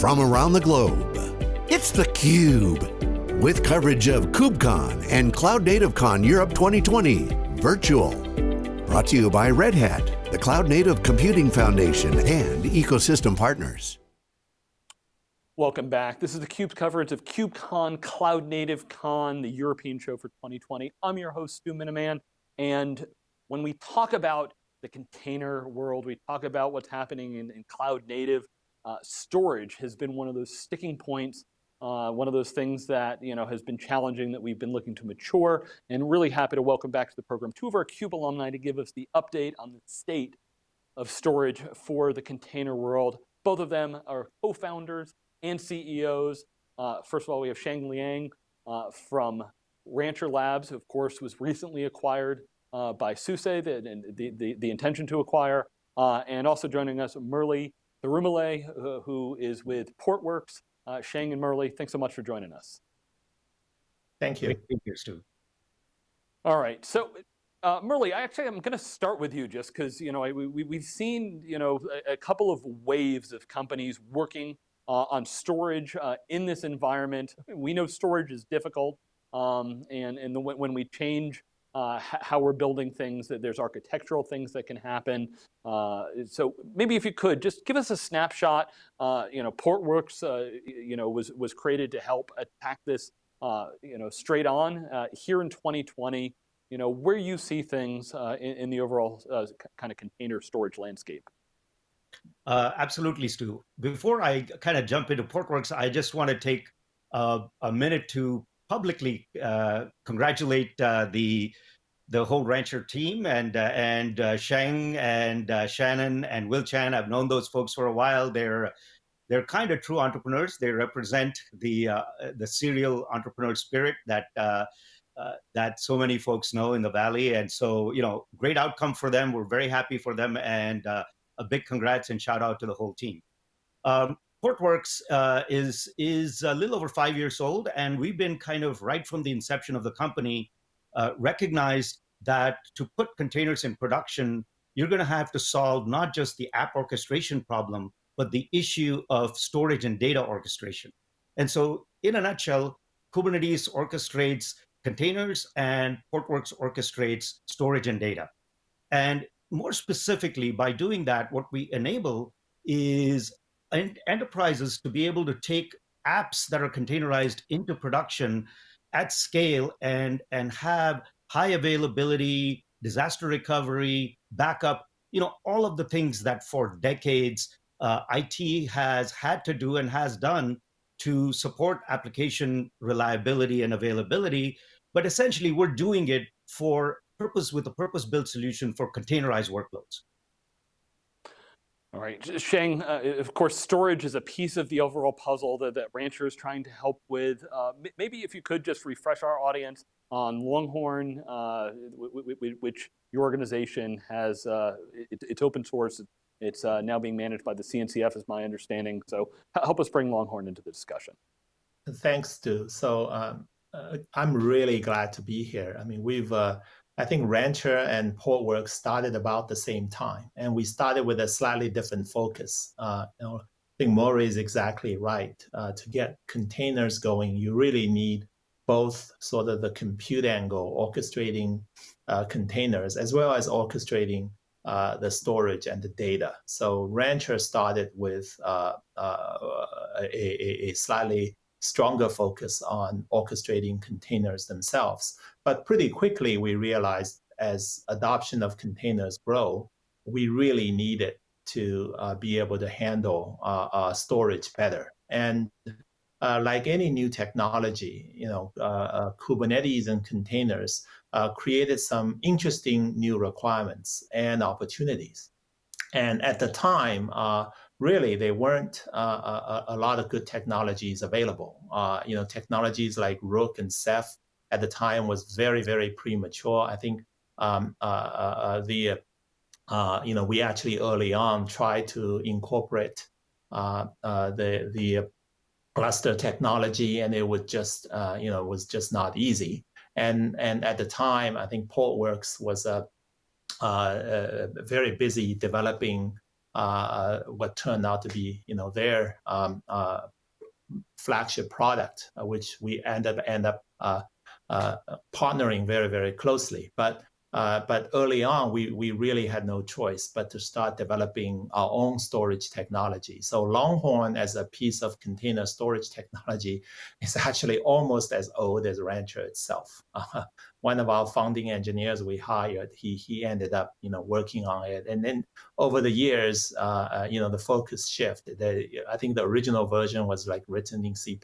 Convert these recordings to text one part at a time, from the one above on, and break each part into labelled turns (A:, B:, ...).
A: from around the globe. It's theCUBE, with coverage of KubeCon and Cloud Native Con Europe 2020, virtual. Brought to you by Red Hat, the Cloud Native Computing Foundation, and ecosystem partners.
B: Welcome back. This is theCUBE's coverage of KubeCon, Cloud Native Con, the European show for 2020. I'm your host, Stu Miniman, and when we talk about the container world, we talk about what's happening in, in cloud native, uh, storage has been one of those sticking points, uh, one of those things that you know has been challenging that we've been looking to mature, and really happy to welcome back to the program two of our CUBE alumni to give us the update on the state of storage for the container world. Both of them are co-founders and CEOs. Uh, first of all, we have Sheng Liang uh, from Rancher Labs, of course, was recently acquired uh, by SUSE, the, the, the, the, intention to acquire, uh, and also joining us, Murli Thirumale, uh, who is with Portworx. Uh, Sheng and Murli, thanks so much for joining us.
C: Thank you. Thank you, Stu.
B: All right, so uh, Murli, I actually I'm going to start with you just because you know I, we we've seen you know a, a, couple of waves of companies working uh, on storage uh, in this environment. We know storage is difficult, um, and and the, when we change uh, how we're building things, that there's architectural things that can happen. Uh, so maybe if you could, just give us a snapshot. Uh, you know, Portworx, uh, you know, was, was created to help attack this, uh, you know, straight on. Uh, here in 2020, you know, where you see things in, in, the overall kind of container storage landscape.
C: absolutely, Stu. Before I kind of jump into Portworx, I just want to take a minute to publicly uh, congratulate uh, the the whole rancher team and uh, and uh, and uh, Shannon and Will Chan. I've known those folks for a while. They're they're kind of true entrepreneurs. They represent the uh, the serial entrepreneur spirit that that so many folks know in the valley. And so you know, great outcome for them. We're very happy for them, and a big congrats and shout out to the whole team. Um, Portworx uh, is is a little over five years old, and we've been kind of right from the inception of the company uh, recognized that to put containers in production, you're going to have to solve not just the app orchestration problem, but the issue of storage and data orchestration. And so, in a nutshell, Kubernetes orchestrates containers, and Portworx orchestrates storage and data. And more specifically, by doing that, what we enable is enterprises to be able to take apps that are containerized into production at scale and and have high availability, disaster recovery, backup, you know, all of the things that for decades uh, IT has had to do and has done to support application reliability and availability. But essentially, we're doing it for purpose with a purpose-built solution for containerized workloads.
B: All right, Sheng, uh, of course, storage is a piece of the overall puzzle that, that Rancher is trying to help with. Uh, maybe if you could just refresh our audience on Longhorn, uh, which your organization has, uh, it, it's open source, it's uh, now being managed by the CNCF is my understanding. So help us bring Longhorn into the discussion.
D: Thanks, Stu. So um, uh, I'm really glad to be here. I mean, we've I think Rancher and Portworx started about the same time, and we started with a slightly different focus. Uh, you know, I think Murli is exactly right. Uh, to get containers going, you really need both sort of the compute angle, orchestrating uh, containers, as well as orchestrating uh, the storage and the data. So Rancher started with uh, uh, a, a, slightly stronger focus on orchestrating containers themselves. But pretty quickly, we realized as adoption of containers grow, we really needed to uh, be able to handle uh, uh, storage better. And uh, like any new technology, you know, uh, uh, Kubernetes and containers created some interesting new requirements and opportunities. And at the time, really there weren't a, a, lot of good technologies available. You know, technologies like Rook and Ceph at the time was very, very premature. I think um, uh, uh, uh the, uh, you know, we actually early on tried to incorporate the, the Gluster technology and it would just, you know, was just not easy. And, and at the time, I think Portworx was a, a very busy developing uh, what turned out to be, you know, their um, uh, flagship product, uh, which we end up end up uh, uh, partnering very very closely. But uh, but early on, we, we really had no choice but to start developing our own storage technology. So Longhorn as a piece of container storage technology is actually almost as old as Rancher itself. Uh, one of our founding engineers we hired, he, he ended up you know, working on it. And then over the years, uh, uh you know, the focus shifted. I think the original version was like written in C++,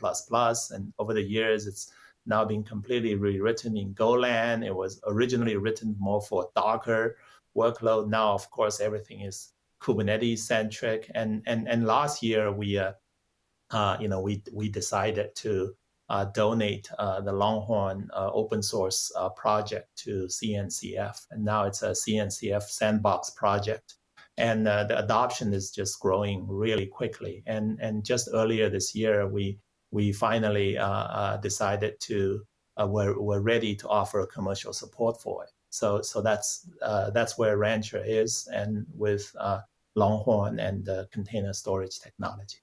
D: and over the years, it's now being completely rewritten in Golang. It was originally written more for Docker workload. Now, of course, everything is Kubernetes centric. And and and last year we, uh, uh, you know, we we decided to uh, donate uh, the Longhorn uh, open source uh, project to CNCF, and now it's a CNCF sandbox project. And the adoption is just growing really quickly. And and just earlier this year, we we finally uh, uh, decided to uh, we're, we're ready to offer commercial support for it. So so that's that's where Rancher is, and with Longhorn and container storage technology.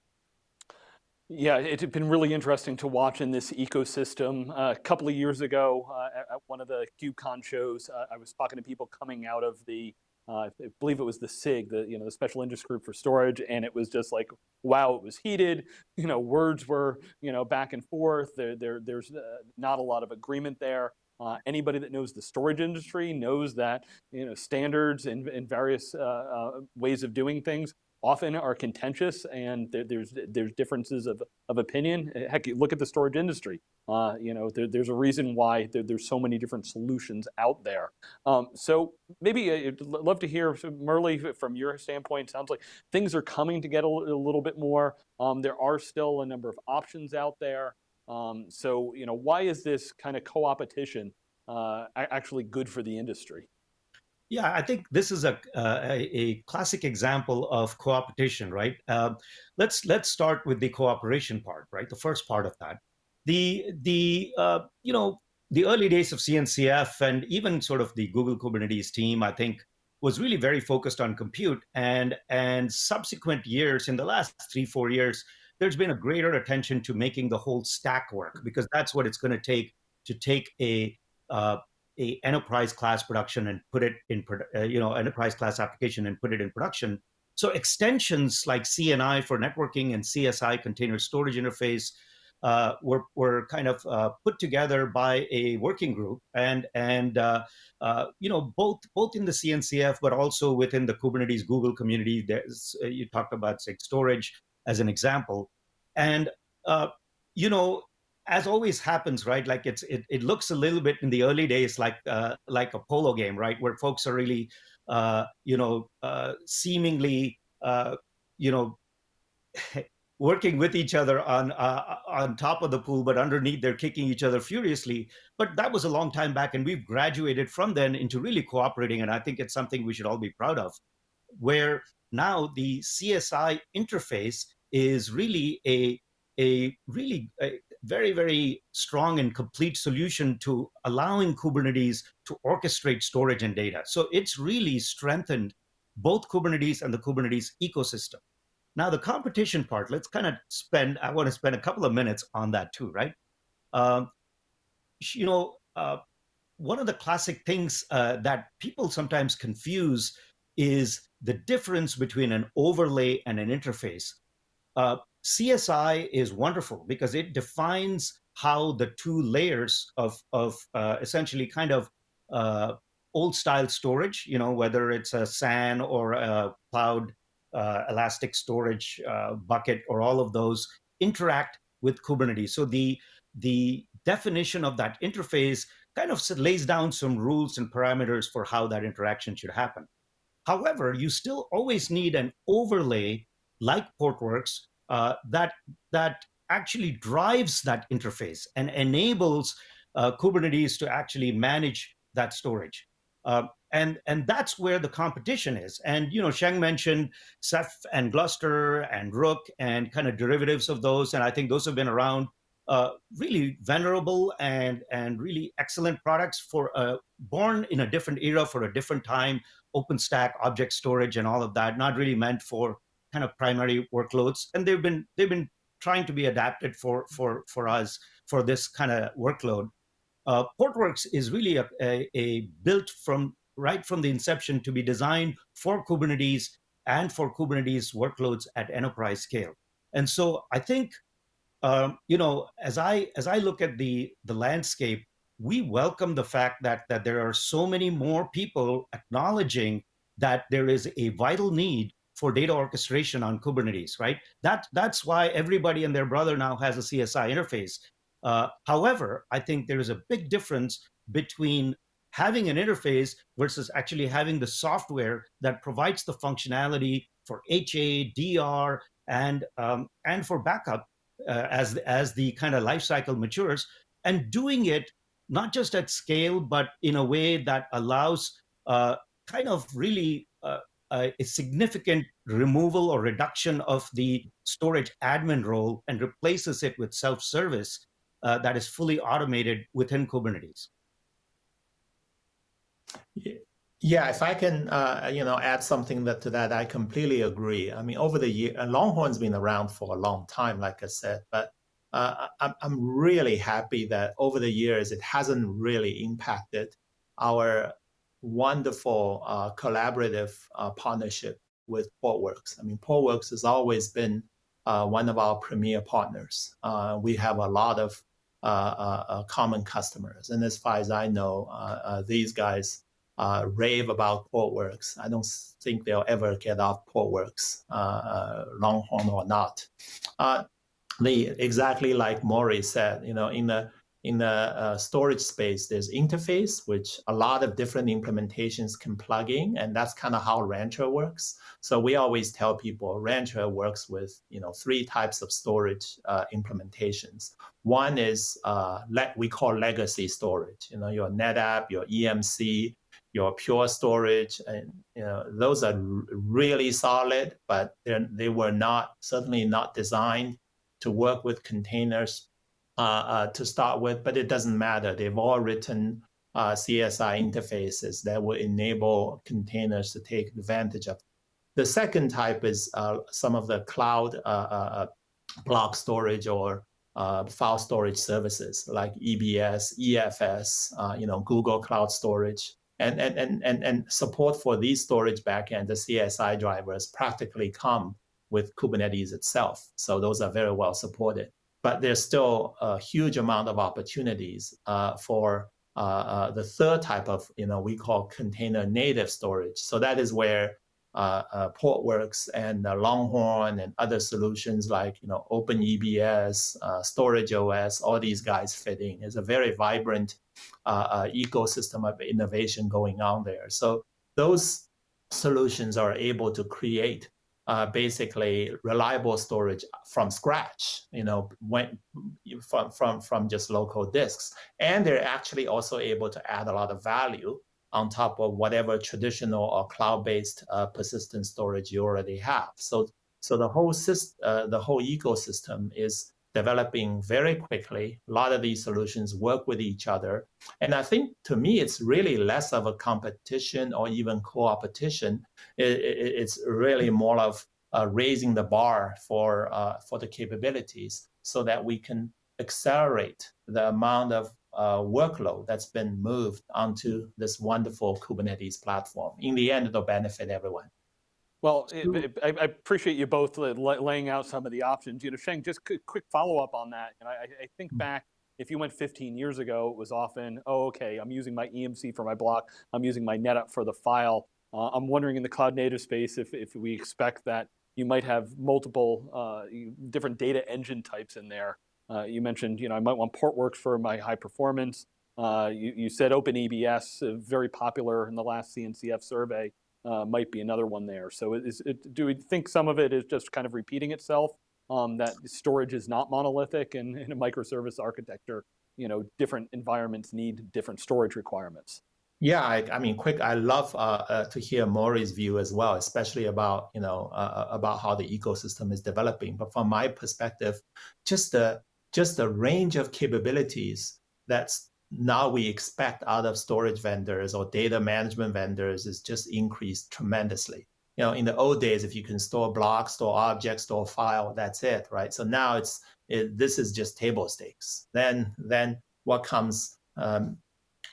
B: Yeah, it's been really interesting to watch in this ecosystem. Uh, a couple of years ago, uh, at one of the KubeCon shows, uh, I was talking to people coming out of the I believe it was the SIG, the you know the Special Interest Group for Storage, and it was just like, wow, it was heated. You know, words were you know back and forth. There, there there's uh, not a lot of agreement there. Uh, anybody that knows the storage industry knows that you know standards and, and various uh, uh, ways of doing things often are contentious and there, there's there's differences of, of opinion. Heck, look at the storage industry. Uh, you know, there, there's a reason why there, there's so many different solutions out there. Um, so maybe uh, I'd love to hear, Murli, from your standpoint, sounds like things are coming to get a, a little bit more. Um, there are still a number of options out there. Um, so, you know, why is this kind of co-opetition uh, actually good for the industry?
C: Yeah, I think this is a uh, a, classic example of cooperation, right? Uh, let's let's start with the cooperation part, right? The first part of that, the the uh, you know the early days of CNCF and even sort of the Google Kubernetes team, I think, was really very focused on compute, and and subsequent years, in the last three four years, there's been a greater attention to making the whole stack work because that's what it's going to take to take a uh, a enterprise class production and put it in, uh, you know, enterprise class application and put it in production. So extensions like CNI for networking and CSI container storage interface uh, were, were kind of uh, put together by a working group and and uh, uh you know both both in the CNCF but also within the Kubernetes Google community. There's uh, you talked about say storage as an example, and uh, you know as always happens, right? Like it's it, it looks a little bit in the early days like uh, like a polo game, right? Where folks are really, uh, you know, uh, seemingly, uh, you know, working with each other on uh, on top of the pool, but underneath they're kicking each other furiously. But that was a long time back, and we've graduated from then into really cooperating, and I think it's something we should all be proud of. Where now the CSI interface is really a a really a very, very strong and complete solution to allowing Kubernetes to orchestrate storage and data. So it's really strengthened both Kubernetes and the Kubernetes ecosystem. Now, the competition part, let's kind of spend, I want to spend a couple of minutes on that too, right? Um, you know, uh, one of the classic things uh, that people sometimes confuse is the difference between an overlay and an interface. Uh, CSI is wonderful because it defines how the two layers of, of uh, essentially kind of uh, old style storage, you know, whether it's a SAN or a cloud uh, elastic storage uh, bucket or all of those interact with Kubernetes. So the, the definition of that interface kind of lays down some rules and parameters for how that interaction should happen. However, you still always need an overlay like Portworx uh, that that actually drives that interface and enables uh, Kubernetes to actually manage that storage. Uh, and and that's where the competition is. And you know, Sheng mentioned Ceph and Gluster and Rook and kind of derivatives of those, and I think those have been around uh, really venerable and and really excellent products for uh, born in a different era for a different time. OpenStack, object storage, and all of that, not really meant for kind of primary workloads, and they've been they've been trying to be adapted for for for us for this kind of workload. Uh, Portworx is really a, a, a built from right from the inception to be designed for Kubernetes and for Kubernetes workloads at enterprise scale. And so I think, um, you know, as I as I look at the the landscape, we welcome the fact that that there are so many more people acknowledging that there is a vital need for data orchestration on Kubernetes, right? That that's why everybody and their brother now has a CSI interface. Uh, however, I think there is a big difference between having an interface versus actually having the software that provides the functionality for HA, DR, and um, and for backup uh, as as the kind of life cycle matures, and doing it not just at scale, but in a way that allows uh, kind of really uh, a significant removal or reduction of the storage admin role and replaces it with self-service uh, that is fully automated within Kubernetes.
D: Yeah, if I can, uh, you know, add something that, to that, I completely agree. I mean, over the year, Longhorn's been around for a long time, like I said, but uh, I'm, I'm really happy that over the years it hasn't really impacted our wonderful uh, collaborative uh, partnership with Portworx. I mean, Portworx has always been uh, one of our premier partners. Uh, we have a lot of common customers, and as far as I know, these guys uh, rave about Portworx. I don't think they'll ever get off Portworx, uh, uh, Longhorn or not. Uh, the exactly like Murli said, you know, in the in the uh, storage space, there's interface, which a lot of different implementations can plug in, and that's kind of how Rancher works. So we always tell people Rancher works with you know three types of storage uh, implementations. One is uh, we call legacy storage. You know your NetApp, your EMC, your pure storage, and you know those are really solid, but they were not certainly not designed to work with containers to start with. But it doesn't matter; they've all written uh, CSI interfaces that will enable containers to take advantage of. The second type is uh, some of the cloud uh, uh, block storage or file storage services like EBS, EFS, you know, Google Cloud Storage and, and, and, and, and support for these storage backend, the CSI drivers practically come with Kubernetes itself. So those are very well supported. But there's still a huge amount of opportunities uh, for uh, uh, the third type of, you know, we call container native storage. So that is where uh, uh, Portworx and uh, Longhorn and other solutions like, you know, OpenEBS, Storage OS, all these guys fit in. It's a very vibrant ecosystem of innovation going on there. So those solutions are able to create uh, basically reliable storage from scratch, you know, when, from, from, from just local disks. And they're actually also able to add a lot of value on top of whatever traditional or cloud-based uh, persistent storage you already have. So, so the whole system, uh, the whole ecosystem is developing very quickly. A lot of these solutions work with each other. And I think to me, it's really less of a competition or even co-opetition. It, it, it's really more of uh, raising the bar for, uh, for the capabilities so that we can accelerate the amount of uh, workload that's been moved onto this wonderful Kubernetes platform. In the end, it'll benefit everyone.
B: Well, it, it, I, I, appreciate you both laying out some of the options. You know, Sheng, just quick follow up on that. And I, I, think mm. back, if you went 15 years ago, it was often, oh, okay, I'm using my EMC for my block, I'm using my NetApp for the file. Uh, I'm wondering in the cloud native space if, if we expect that you might have multiple uh, different data engine types in there. Uh, you mentioned, you know, I might want Portworx for my high performance. Uh, you, you said OpenEBS, uh, very popular in the last CNCF survey uh, might be another one there. So is it, do we think some of it is just kind of repeating itself, um, that storage is not monolithic and in a microservice architecture, you know, different environments need different storage requirements?
D: Yeah, I, I mean, quick. I love uh, uh, to hear Murli's view as well, especially about you know uh, uh about how the ecosystem is developing. But from my perspective, just the just the range of capabilities that's now we expect out of storage vendors or data management vendors is just increased tremendously. You know, in the old days, if you can store blocks, store objects, store file, that's it, right? So now it's it, this is just table stakes. Then then what comes um,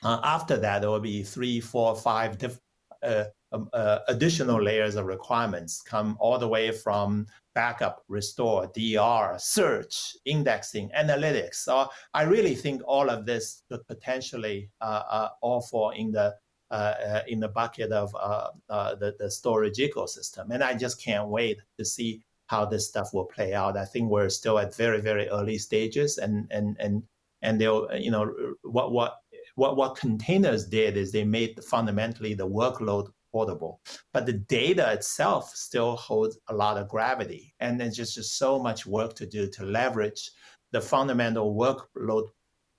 D: uh, after that? There will be three, four, five diff, uh, um, uh, additional layers of requirements come all the way from backup, restore, DR, search, indexing, analytics. So I really think all of this could potentially uh, uh, all fall in the uh, uh in the bucket of uh, the, the storage ecosystem. And I just can't wait to see how this stuff will play out. I think we're still at very, very early stages and and and and they'll, you know, what what what what containers did is they made fundamentally the workload portable. But the data itself still holds a lot of gravity. And there's just, just so much work to do to leverage the fundamental workload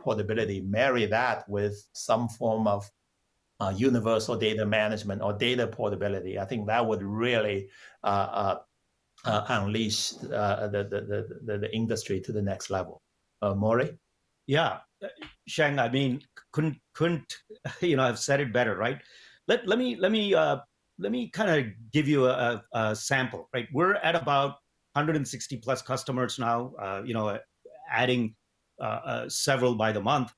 D: portability, marry that with some form of uh, universal data management or data portability. I think that would really uh, uh, uh unleash uh, the, the, the, the, industry to the next level. Uh, Murli?
C: Yeah, Sheng, I mean, couldn't, couldn't, you know, I've said it better, right? Let, let me let me uh, let me kind of give you a, a, sample. Right, we're at about 160 plus customers now. Uh, you know, adding uh, uh, several by the month.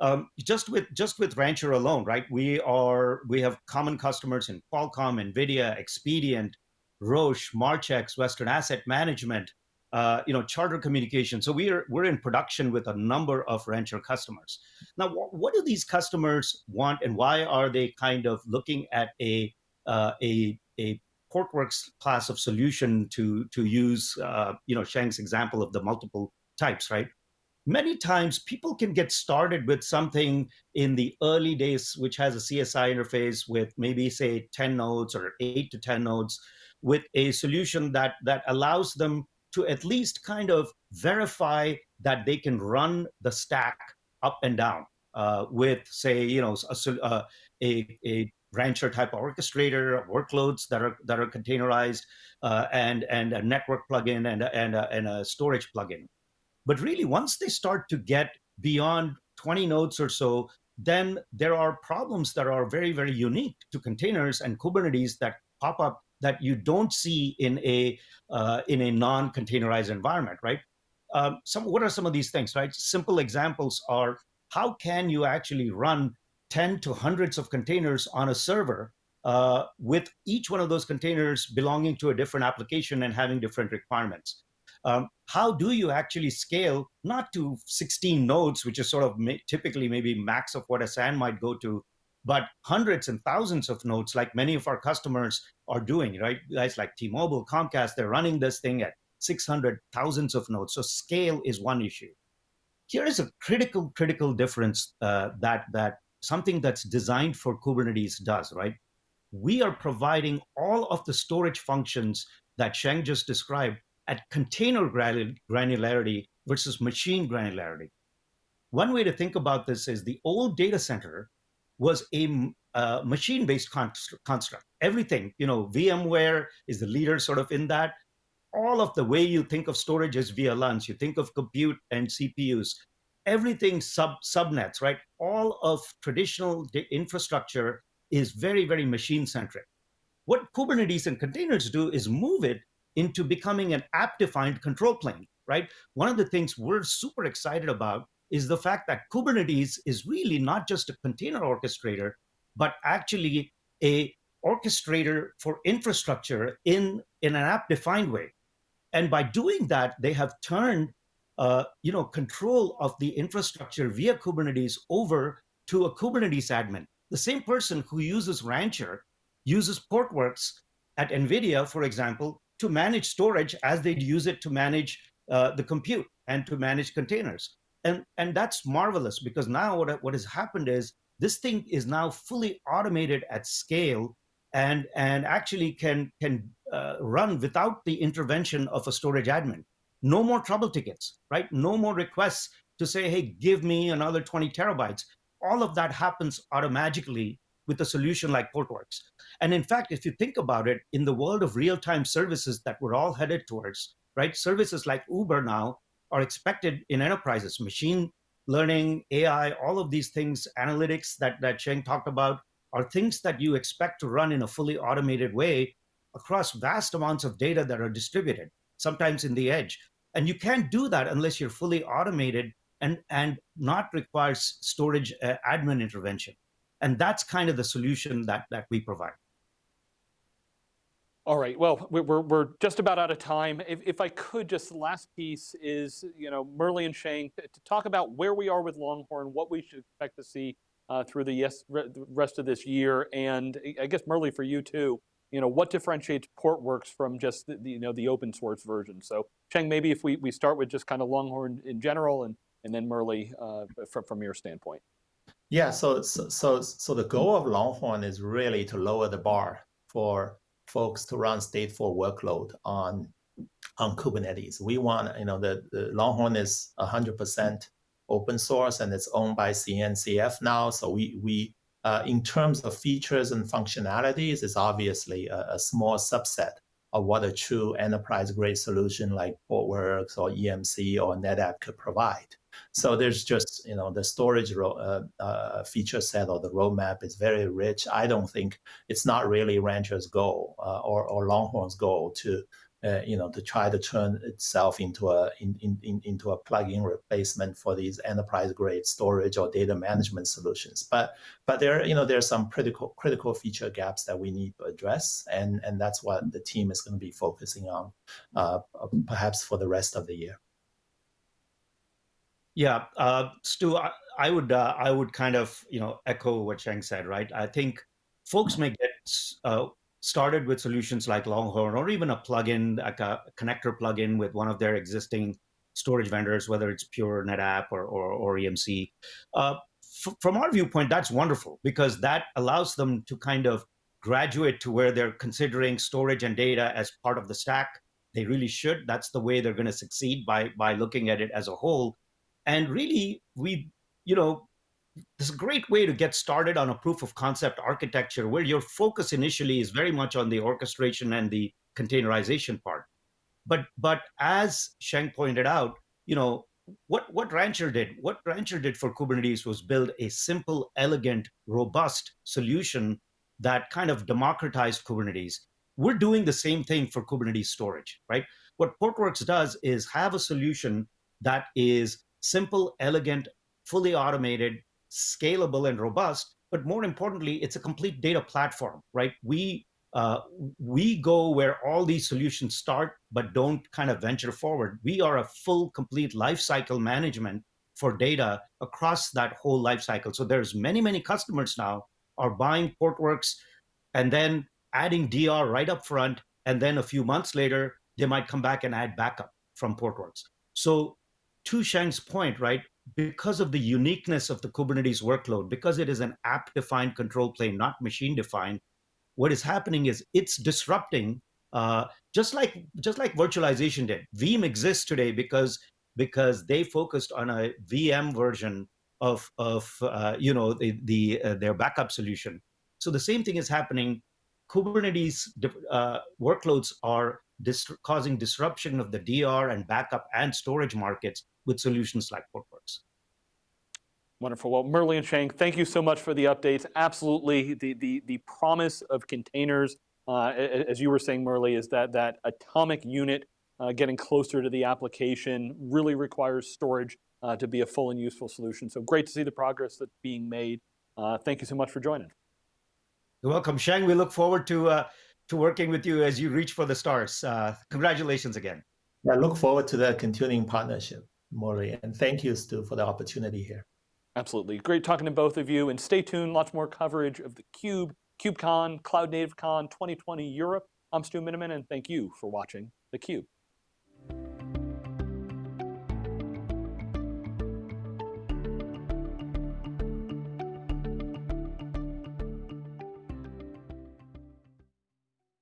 C: Um, just with just with Rancher alone, right? We are we have common customers in Qualcomm, Nvidia, Expedient, Roche, Marchex, Western Asset Management, uh, you know, charter communication. So we're we're in production with a number of Rancher customers. Now, wh what do these customers want, and why are they kind of looking at a uh, a a Portworx class of solution to to use, uh, you know, Sheng's example of the multiple types, right? Many times people can get started with something in the early days, which has a CSI interface with maybe say 10 nodes or eight to 10 nodes with a solution that that allows them to at least kind of verify that they can run the stack up and down uh, with, say, you know, a, uh, a, a rancher type orchestrator workloads that are that are containerized uh, and and a network plugin and and a, and a storage plugin. But really, once they start to get beyond 20 nodes or so, then there are problems that are very very unique to containers and Kubernetes that pop up that you don't see in a uh, in a non-containerized environment, right? Um, some what are some of these things, right? Simple examples are how can you actually run 10 to hundreds of containers on a server uh, with each one of those containers belonging to a different application and having different requirements. Um, how do you actually scale not to 16 nodes, which is sort of typically maybe max of what a SAN might go to, but hundreds and thousands of nodes like many of our customers are doing, right? Guys like T-Mobile, Comcast, they're running this thing at 600 thousands of nodes. So scale is one issue. Here is a critical, critical difference uh, that, that something that's designed for Kubernetes does, right? We are providing all of the storage functions that Sheng just described at container granularity versus machine granularity. One way to think about this is the old data center was a uh, machine-based construct. Everything, you know, VMware is the leader sort of in that. All of the way you think of storage is VLANs. You think of compute and CPUs. Everything sub subnets, right? All of traditional infrastructure is very, very machine-centric. What Kubernetes and containers do is move it into becoming an app-defined control plane, right? One of the things we're super excited about is the fact that Kubernetes is really not just a container orchestrator, but actually a orchestrator for infrastructure in, in an app-defined way. And by doing that, they have turned uh, you know, control of the infrastructure via Kubernetes over to a Kubernetes admin. The same person who uses Rancher uses Portworx at NVIDIA, for example, to manage storage as they'd use it to manage uh, the compute and to manage containers and and that's marvelous because now what what has happened is this thing is now fully automated at scale and and actually can can uh, run without the intervention of a storage admin. No more trouble tickets right? No more requests to say hey give me another 20 terabytes. All of that happens automatically with a solution like portworx. And in fact if you think about it in the world of real-time services that we're all headed towards right? Services like uber now are expected in enterprises. Machine learning, AI, all of these things, analytics that, that Sheng talked about, are things that you expect to run in a fully automated way across vast amounts of data that are distributed, sometimes in the edge. And you can't do that unless you're fully automated and, and not requires storage uh, admin intervention. And that's kind of the solution that, that we provide.
B: All right, well, we're, we're just about out of time. If, if I could, just the last piece is, you know, Murli and Sheng, to, talk about where we are with Longhorn, what we should expect to see uh, through the yes, rest of this year, and I guess Murli for you too, you know, what differentiates Portworx from just the, you know, the open source version? So Sheng, maybe if we, we start with just kind of Longhorn in general and, and then Murli uh, from, from your standpoint.
D: Yeah, so, so, so the goal of Longhorn is really to lower the bar for folks to run stateful workload on on Kubernetes. We want, you know, the, the Longhorn is 100% open source and it's owned by CNCF now. So we, we uh, in terms of features and functionalities, is obviously a, a, small subset of what a true enterprise grade solution like Portworx or EMC or NetApp could provide. So there's just, you know, the storage uh, uh, feature set or the roadmap is very rich. I don't think it's not really Rancher's goal uh, or, or Longhorn's goal to uh, you know, to try to turn itself into a in, in, into a plug-in replacement for these enterprise-grade storage or data management solutions. But but there you know there are some critical critical feature gaps that we need to address, and and that's what the team is going to be focusing on, uh, perhaps for the rest of the year.
C: Yeah, uh, Stu, I, I would uh, I would kind of you know echo what Sheng said, right? I think folks may get uh, started with solutions like Longhorn or even a plugin, like a connector plugin with one of their existing storage vendors, whether it's Pure NetApp or, or, or EMC. Uh, from our viewpoint, that's wonderful because that allows them to kind of graduate to where they're considering storage and data as part of the stack. They really should. That's the way they're going to succeed by by looking at it as a whole. And really, we, you know, this is a great way to get started on a proof of concept architecture where your focus initially is very much on the orchestration and the containerization part. But but as Sheng pointed out, you know, what, what Rancher did, what Rancher did for Kubernetes was build a simple, elegant, robust solution that kind of democratized Kubernetes. We're doing the same thing for Kubernetes storage, right? What Portworx does is have a solution that is simple, elegant, fully automated, scalable and robust, but more importantly, it's a complete data platform, right? We uh, we go where all these solutions start, but don't kind of venture forward. We are a full, complete lifecycle management for data across that whole lifecycle. So there's many, many customers now are buying Portworx and then adding DR right up front, and then a few months later, they might come back and add backup from Portworx. So to Sheng's point, right, because of the uniqueness of the Kubernetes workload, because it is an app-defined control plane, not machine-defined, what is happening is it's disrupting, uh, just like just like virtualization did. Veeam exists today because because they focused on a VM version of of uh, you know the, the uh, their backup solution. So the same thing is happening. Kubernetes uh, workloads are dis causing disruption of the DR and backup and storage markets with solutions like Portworx.
B: Wonderful. Well, Murli and Sheng, thank you so much for the updates. Absolutely, the, the, the promise of containers, uh, as you were saying, Murli, is that that atomic unit uh, getting closer to the application really requires storage uh, to be a full and useful solution. So great to see the progress that's being made. Uh, thank you so much for joining.
C: You're welcome, Sheng. We look forward to uh, to working with you as you reach for the stars. Uh, congratulations again.
D: I look forward to the continuing partnership. Murli. And thank you, Stu, for the opportunity here.
B: Absolutely. Great talking to both of you. And stay tuned, lots more coverage of theCUBE, KubeCon, Cloud Native Con 2020 Europe. I'm Stu Miniman, and thank you for watching theCUBE.